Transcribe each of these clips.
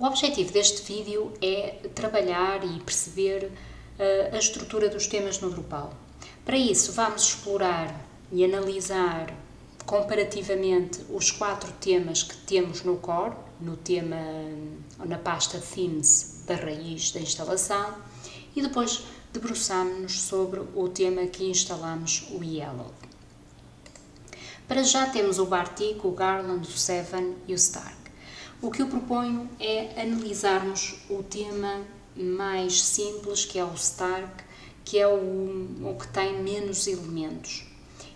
O objetivo deste vídeo é trabalhar e perceber uh, a estrutura dos temas no Drupal. Para isso, vamos explorar e analisar comparativamente os quatro temas que temos no core, no tema, na pasta Themes da raiz da instalação, e depois debruçamos-nos sobre o tema que instalamos, o Yellow. Para já temos o Bartik, o Garland, o Seven e o Stark. O que eu proponho é analisarmos o tema mais simples, que é o Stark, que é o, o que tem menos elementos.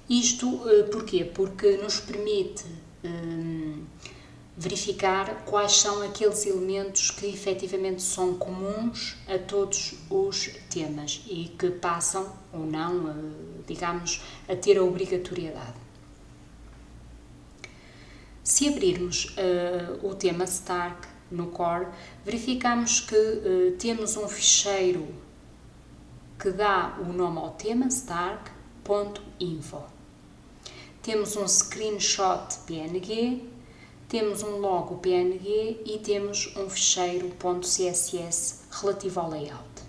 Isto uh, porquê? Porque nos permite um, verificar quais são aqueles elementos que efetivamente são comuns a todos os temas e que passam ou não, uh, digamos, a ter a obrigatoriedade. Se abrirmos uh, o tema Stark no core, verificamos que uh, temos um ficheiro que dá o nome ao tema stark.info. Temos um screenshot PNG, temos um logo PNG e temos um ficheiro .css relativo ao layout.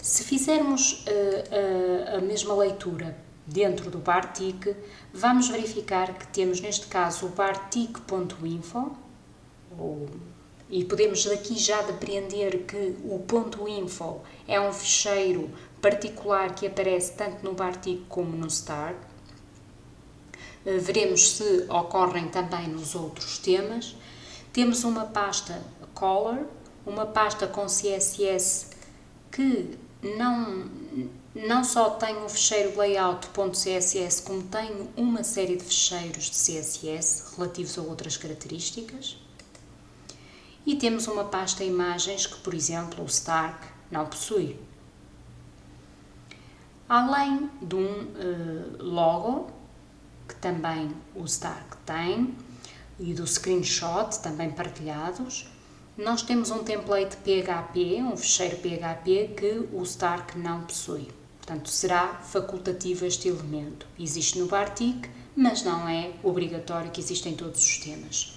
Se fizermos uh, a mesma leitura dentro do Bartik, vamos verificar que temos neste caso o bartik.info e podemos daqui já depreender que o ponto .info é um ficheiro particular que aparece tanto no Bartik como no Start. Eh, veremos se ocorrem também nos outros temas. Temos uma pasta Color, uma pasta com CSS que não não só tenho o ficheiro layout.css, como tenho uma série de ficheiros de CSS relativos a outras características. E temos uma pasta imagens que, por exemplo, o Stark não possui. Além de um uh, logo, que também o Stark tem, e do screenshot, também partilhados, nós temos um template PHP, um ficheiro PHP que o Stark não possui. Portanto, será facultativo este elemento. Existe no Bartik, mas não é obrigatório que exista em todos os temas.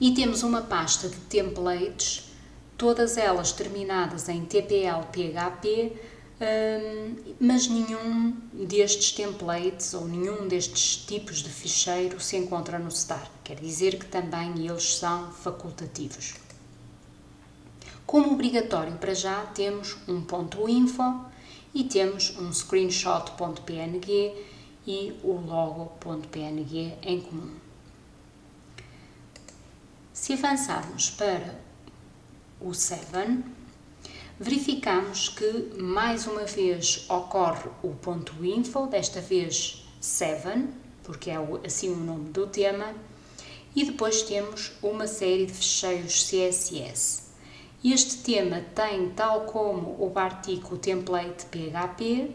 E temos uma pasta de templates, todas elas terminadas em TPL-PHP, mas nenhum destes templates ou nenhum destes tipos de ficheiro se encontra no Stark. Quer dizer que também eles são facultativos. Como obrigatório para já, temos um ponto .info e temos um screenshot.png e o logo.png em comum. Se avançarmos para o 7, verificamos que mais uma vez ocorre o ponto .info, desta vez 7, porque é assim o nome do tema, e depois temos uma série de ficheiros CSS. Este tema tem, tal como o Bartik, o template PHP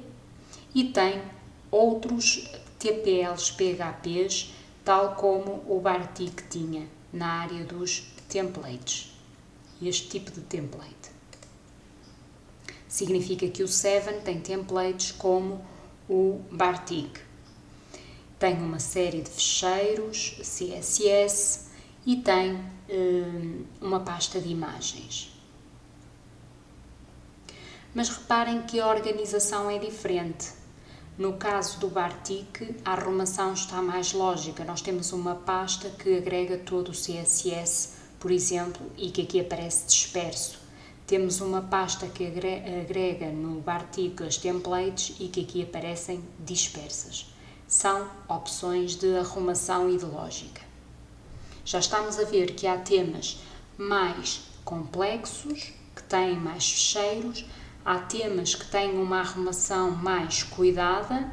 e tem outros TPLs PHPs, tal como o Bartik tinha na área dos templates. Este tipo de template. Significa que o 7 tem templates como o Bartik. Tem uma série de ficheiros CSS e tem hum, uma pasta de imagens mas reparem que a organização é diferente. No caso do Bartik, a arrumação está mais lógica. Nós temos uma pasta que agrega todo o CSS, por exemplo, e que aqui aparece disperso. Temos uma pasta que agrega no Bartik as templates e que aqui aparecem dispersas. São opções de arrumação e de lógica. Já estamos a ver que há temas mais complexos, que têm mais fecheiros, há temas que têm uma arrumação mais cuidada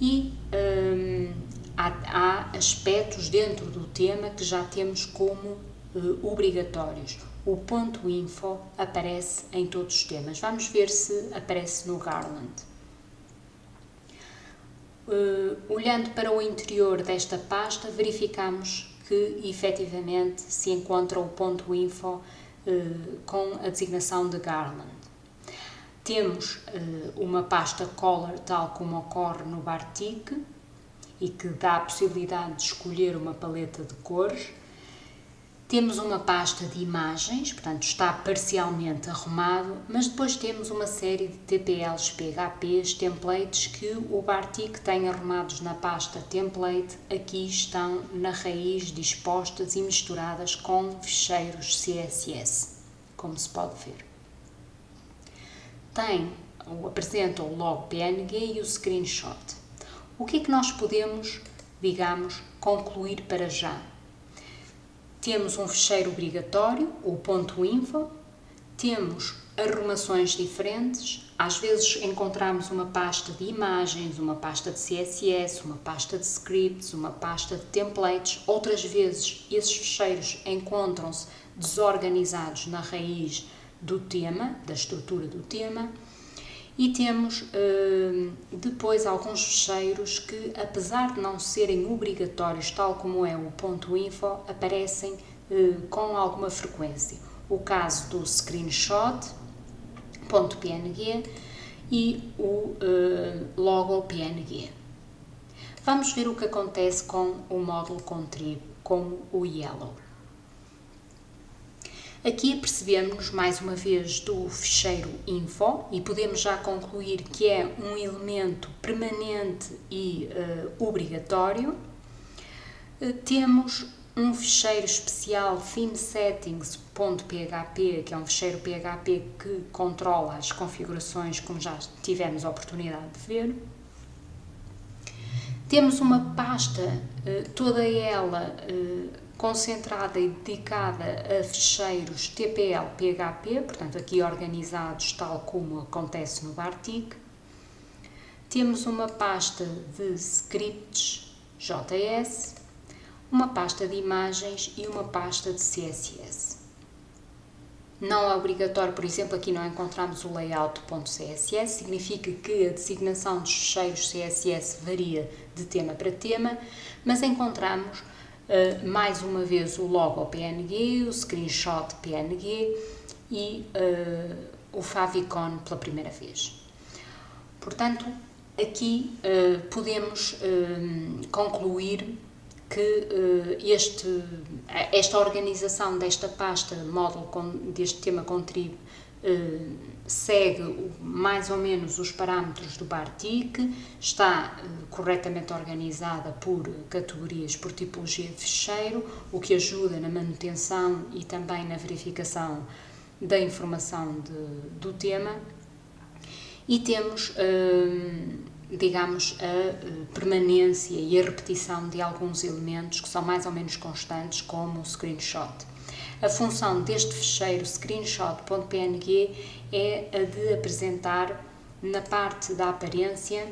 e hum, há, há, aspectos dentro do tema que já temos como uh, obrigatórios. O ponto info aparece em todos os temas. Vamos ver se aparece no Garland. Uh, olhando para o interior desta pasta, verificamos que efetivamente se encontra o ponto info uh, com a designação de Garland. Temos uh, uma pasta Color, tal como ocorre no Bartik, e que dá a possibilidade de escolher uma paleta de cores. Temos uma pasta de imagens, portanto está parcialmente arrumado, mas depois temos uma série de TPLs, PHPs, templates que o Bartik tem arrumados na pasta template, aqui estão na raiz dispostas e misturadas com ficheiros CSS, como se pode ver. Tem, apresenta o log PNG e o screenshot. O que é que nós podemos, digamos, concluir para já? Temos um fecheiro obrigatório, o ponto .info, temos arrumações diferentes, às vezes encontramos uma pasta de imagens, uma pasta de CSS, uma pasta de scripts, uma pasta de templates, outras vezes esses fecheiros encontram-se desorganizados na raiz do tema, da estrutura do tema, e temos uh, depois alguns fecheiros que, apesar de não serem obrigatórios, tal como é o ponto .info, aparecem uh, com alguma frequência. O caso do screenshot, ponto .png e o uh, logo PNG. Vamos ver o que acontece com o módulo Contrib, com o Yellow. Aqui percebemos mais uma vez do ficheiro info e podemos já concluir que é um elemento permanente e uh, obrigatório. Uh, temos um ficheiro especial themesettings.php, que é um ficheiro PHP que controla as configurações, como já tivemos a oportunidade de ver. Temos uma pasta, uh, toda ela concentrada e dedicada a ficheiros TPL PHP, portanto aqui organizados tal como acontece no Bartik. Temos uma pasta de scripts JS, uma pasta de imagens e uma pasta de CSS. Não é obrigatório, por exemplo, aqui não encontramos o layout.css, significa que a designação dos ficheiros CSS varia de tema para tema, mas encontramos uh, mais uma vez o logo PNG, o screenshot PNG e uh, o favicon pela primeira vez. Portanto, aqui uh, podemos concluir que este, esta organização desta pasta, módulo deste tema contrib, segue mais ou menos os parâmetros do Bartik, está uh, corretamente organizada por categorias, por tipologia de fecheiro, o que ajuda na manutenção e também na verificação da informação de, do tema. E temos, uh, digamos, a permanência e a repetição de alguns elementos que são mais ou menos constantes, como o screenshot. A função deste fecheiro screenshot.png é a de apresentar na parte da aparência,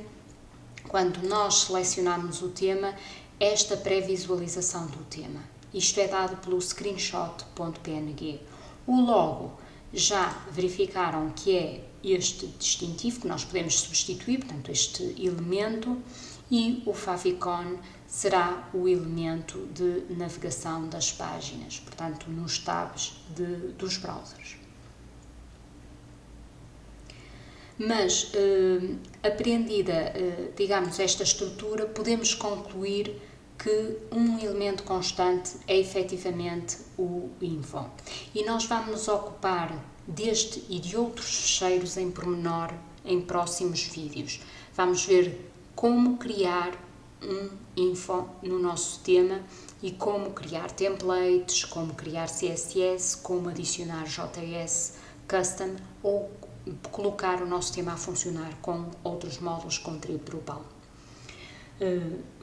quando nós selecionamos o tema, esta pré-visualização do tema. Isto é dado pelo screenshot.png. O logo já verificaram que é este distintivo que nós podemos substituir, portanto, este elemento, e o favicon será o elemento de navegação das páginas, portanto, nos tabs de, dos browsers. Mas, eh, apreendida, eh, digamos, esta estrutura, podemos concluir que um elemento constante é efetivamente o info. E nós vamos nos ocupar deste e de outros fecheiros em pormenor em próximos vídeos. Vamos ver como criar um info no nosso tema e como criar templates, como criar CSS, como adicionar JS custom ou colocar o nosso tema a funcionar com outros módulos com Drupal. Uh,